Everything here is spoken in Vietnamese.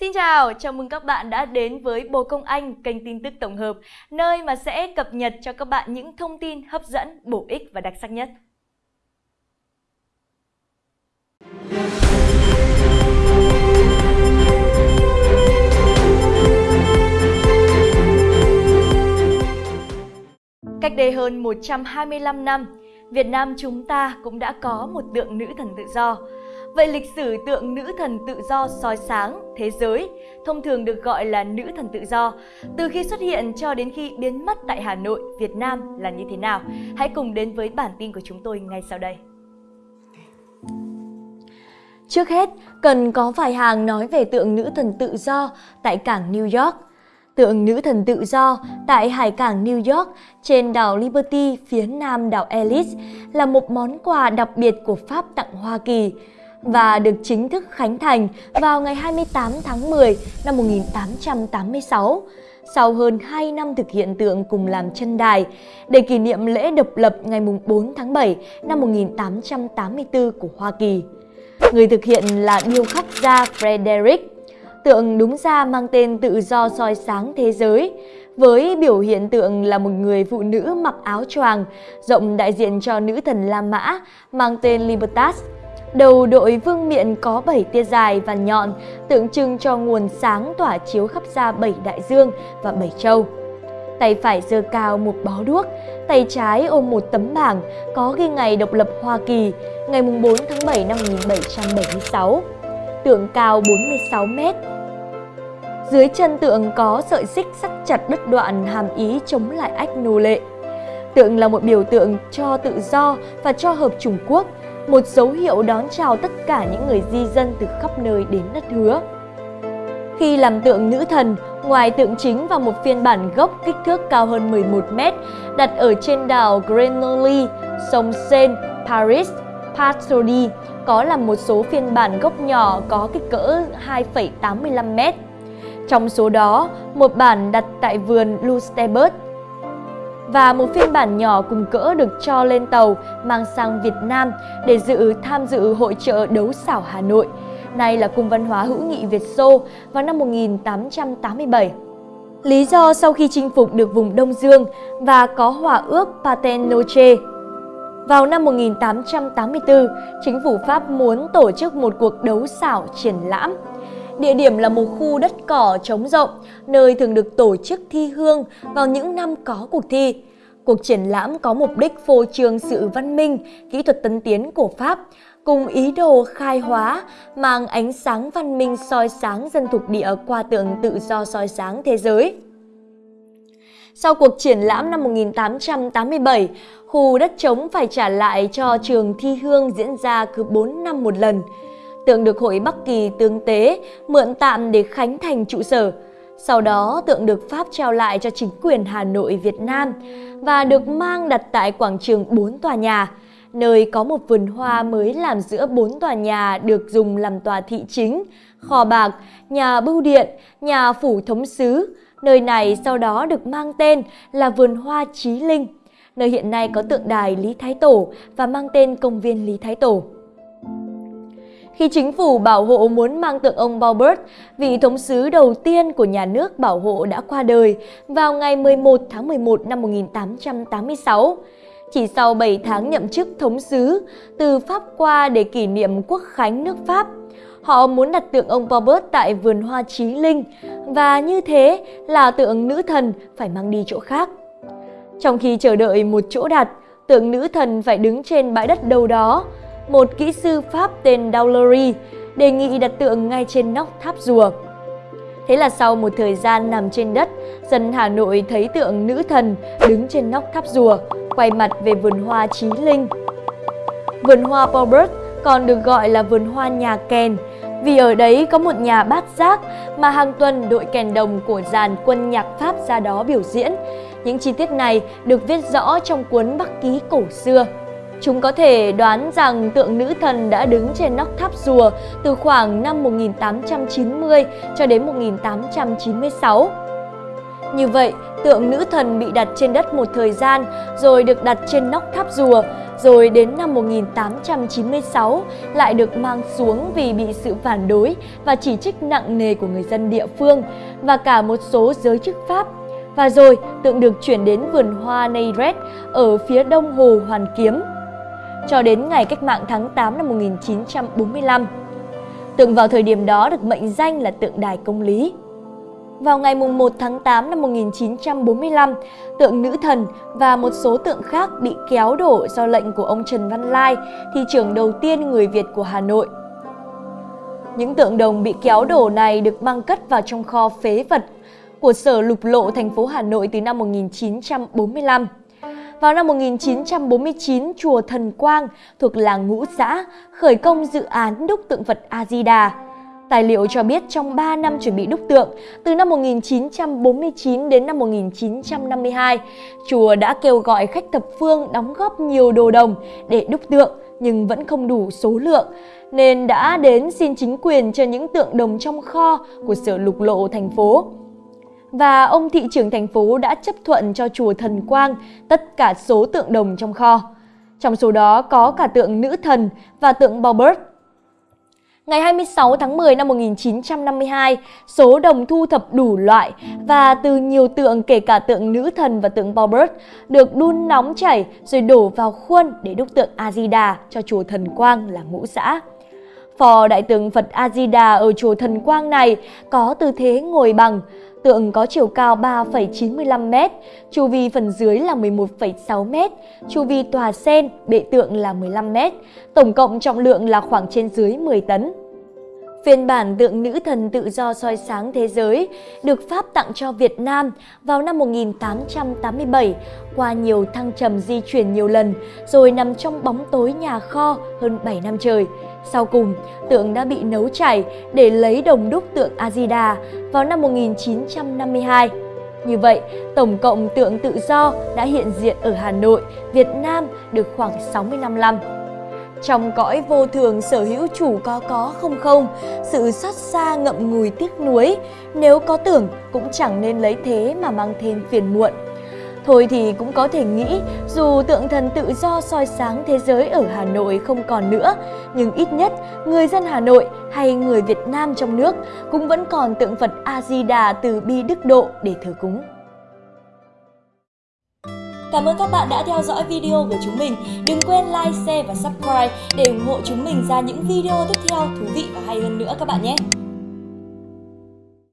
Xin chào, chào mừng các bạn đã đến với Bồ Công Anh, kênh tin tức tổng hợp, nơi mà sẽ cập nhật cho các bạn những thông tin hấp dẫn, bổ ích và đặc sắc nhất. Cách đây hơn 125 năm, Việt Nam chúng ta cũng đã có một tượng nữ thần tự do. Vậy lịch sử tượng nữ thần tự do soi sáng thế giới, thông thường được gọi là nữ thần tự do, từ khi xuất hiện cho đến khi biến mất tại Hà Nội, Việt Nam là như thế nào? Hãy cùng đến với bản tin của chúng tôi ngay sau đây. Trước hết, cần có vài hàng nói về tượng nữ thần tự do tại cảng New York. Tượng nữ thần tự do tại hải cảng New York trên đảo Liberty phía nam đảo Ellis là một món quà đặc biệt của Pháp tặng Hoa Kỳ và được chính thức khánh thành vào ngày 28 tháng 10 năm 1886 sau hơn 2 năm thực hiện tượng cùng làm chân đài để kỷ niệm lễ độc lập ngày 4 tháng 7 năm 1884 của Hoa Kỳ. Người thực hiện là điêu khắc gia Frederick. Tượng đúng ra mang tên tự do soi sáng thế giới, với biểu hiện tượng là một người phụ nữ mặc áo choàng, rộng đại diện cho nữ thần La Mã, mang tên Libertas. Đầu đội vương miện có 7 tia dài và nhọn, tượng trưng cho nguồn sáng tỏa chiếu khắp ra bảy đại dương và bảy châu. Tay phải giơ cao một bó đuốc, tay trái ôm một tấm bảng có ghi ngày độc lập Hoa Kỳ, ngày 4 tháng 7 năm 1776. Tượng cao 46 mét. Dưới chân tượng có sợi xích sắt chặt đứt đoạn hàm ý chống lại ách nô lệ. Tượng là một biểu tượng cho tự do và cho hợp Trung Quốc, một dấu hiệu đón chào tất cả những người di dân từ khắp nơi đến đất hứa. Khi làm tượng nữ thần, ngoài tượng chính và một phiên bản gốc kích thước cao hơn 11 mét đặt ở trên đảo Grenoble, sông Seine, Paris, Patroli có là một số phiên bản gốc nhỏ có kích cỡ 2,85 mét. Trong số đó, một bản đặt tại vườn Lustebert và một phiên bản nhỏ cùng cỡ được cho lên tàu mang sang Việt Nam để dự tham dự hội trợ đấu xảo Hà Nội, nay là Cung văn hóa hữu nghị Việt Xô vào năm 1887. Lý do sau khi chinh phục được vùng Đông Dương và có hòa ước Patenoche vào năm 1884, chính phủ Pháp muốn tổ chức một cuộc đấu xảo triển lãm. Địa điểm là một khu đất cỏ trống rộng, nơi thường được tổ chức thi hương vào những năm có cuộc thi. Cuộc triển lãm có mục đích phô trương sự văn minh, kỹ thuật tân tiến của Pháp, cùng ý đồ khai hóa, mang ánh sáng văn minh soi sáng dân thuộc địa qua tượng tự do soi sáng thế giới. Sau cuộc triển lãm năm 1887, khu đất trống phải trả lại cho trường thi hương diễn ra cứ 4 năm một lần. Tượng được Hội Bắc Kỳ tương tế mượn tạm để khánh thành trụ sở. Sau đó, tượng được Pháp trao lại cho chính quyền Hà Nội Việt Nam và được mang đặt tại quảng trường 4 tòa nhà, nơi có một vườn hoa mới làm giữa 4 tòa nhà được dùng làm tòa thị chính, kho bạc, nhà bưu điện, nhà phủ thống sứ. Nơi này sau đó được mang tên là vườn hoa Chí Linh, nơi hiện nay có tượng đài Lý Thái Tổ và mang tên công viên Lý Thái Tổ. Khi chính phủ bảo hộ muốn mang tượng ông Baubert, vị thống sứ đầu tiên của nhà nước bảo hộ đã qua đời vào ngày 11 tháng 11 năm 1886. Chỉ sau 7 tháng nhậm chức thống sứ, từ Pháp qua để kỷ niệm quốc khánh nước Pháp, họ muốn đặt tượng ông Baubert tại vườn hoa Chí Linh và như thế là tượng nữ thần phải mang đi chỗ khác. Trong khi chờ đợi một chỗ đặt, tượng nữ thần phải đứng trên bãi đất đâu đó, một kỹ sư Pháp tên Daulery đề nghị đặt tượng ngay trên nóc tháp rùa. Thế là sau một thời gian nằm trên đất, dân Hà Nội thấy tượng nữ thần đứng trên nóc tháp rùa, quay mặt về vườn hoa Chí Linh. Vườn hoa Pobert còn được gọi là vườn hoa nhà kèn, vì ở đấy có một nhà bát giác mà hàng tuần đội kèn đồng của dàn quân nhạc Pháp ra đó biểu diễn. Những chi tiết này được viết rõ trong cuốn Bắc ký cổ xưa. Chúng có thể đoán rằng tượng nữ thần đã đứng trên nóc tháp rùa từ khoảng năm 1890 cho đến 1896. Như vậy, tượng nữ thần bị đặt trên đất một thời gian rồi được đặt trên nóc tháp rùa rồi đến năm 1896 lại được mang xuống vì bị sự phản đối và chỉ trích nặng nề của người dân địa phương và cả một số giới chức Pháp. Và rồi tượng được chuyển đến vườn hoa Neyret ở phía đông hồ Hoàn Kiếm cho đến ngày cách mạng tháng 8 năm 1945. Tượng vào thời điểm đó được mệnh danh là tượng đài công lý. Vào ngày 1 tháng 8 năm 1945, tượng nữ thần và một số tượng khác bị kéo đổ do lệnh của ông Trần Văn Lai, thị trưởng đầu tiên người Việt của Hà Nội. Những tượng đồng bị kéo đổ này được mang cất vào trong kho phế vật của Sở Lục Lộ thành phố Hà Nội từ năm 1945. Vào năm 1949, chùa Thần Quang thuộc làng Ngũ Xã khởi công dự án đúc tượng Phật A-di-đà. Tài liệu cho biết trong 3 năm chuẩn bị đúc tượng, từ năm 1949 đến năm 1952, chùa đã kêu gọi khách thập phương đóng góp nhiều đồ đồng để đúc tượng nhưng vẫn không đủ số lượng, nên đã đến xin chính quyền cho những tượng đồng trong kho của sở lục lộ thành phố và ông thị trưởng thành phố đã chấp thuận cho chùa Thần Quang tất cả số tượng đồng trong kho. Trong số đó có cả tượng nữ thần và tượng Baubert. Ngày 26 tháng 10 năm 1952, số đồng thu thập đủ loại và từ nhiều tượng kể cả tượng nữ thần và tượng Baubert được đun nóng chảy rồi đổ vào khuôn để đúc tượng A-di-đà cho chùa Thần Quang là ngũ xã. Phò đại tượng Phật A-di-đà ở chùa Thần Quang này có tư thế ngồi bằng, Tượng có chiều cao 3,95m, chu vi phần dưới là 11,6m, chu vi tòa sen, bệ tượng là 15m, tổng cộng trọng lượng là khoảng trên dưới 10 tấn. Phiên bản tượng nữ thần tự do soi sáng thế giới được Pháp tặng cho Việt Nam vào năm 1887 qua nhiều thăng trầm di chuyển nhiều lần rồi nằm trong bóng tối nhà kho hơn 7 năm trời. Sau cùng, tượng đã bị nấu chảy để lấy đồng đúc tượng Azida vào năm 1952. Như vậy, tổng cộng tượng tự do đã hiện diện ở Hà Nội, Việt Nam được khoảng 60 năm năm. Trong cõi vô thường sở hữu chủ có có không không, sự xót xa ngậm ngùi tiếc nuối, nếu có tưởng cũng chẳng nên lấy thế mà mang thêm phiền muộn. Thôi thì cũng có thể nghĩ dù tượng thần tự do soi sáng thế giới ở Hà Nội không còn nữa, nhưng ít nhất người dân Hà Nội hay người Việt Nam trong nước cũng vẫn còn tượng Phật A-di-đà từ bi đức độ để thờ cúng. Cảm ơn các bạn đã theo dõi video của chúng mình. Đừng quên like, share và subscribe để ủng hộ chúng mình ra những video tiếp theo thú vị và hay hơn nữa các bạn nhé.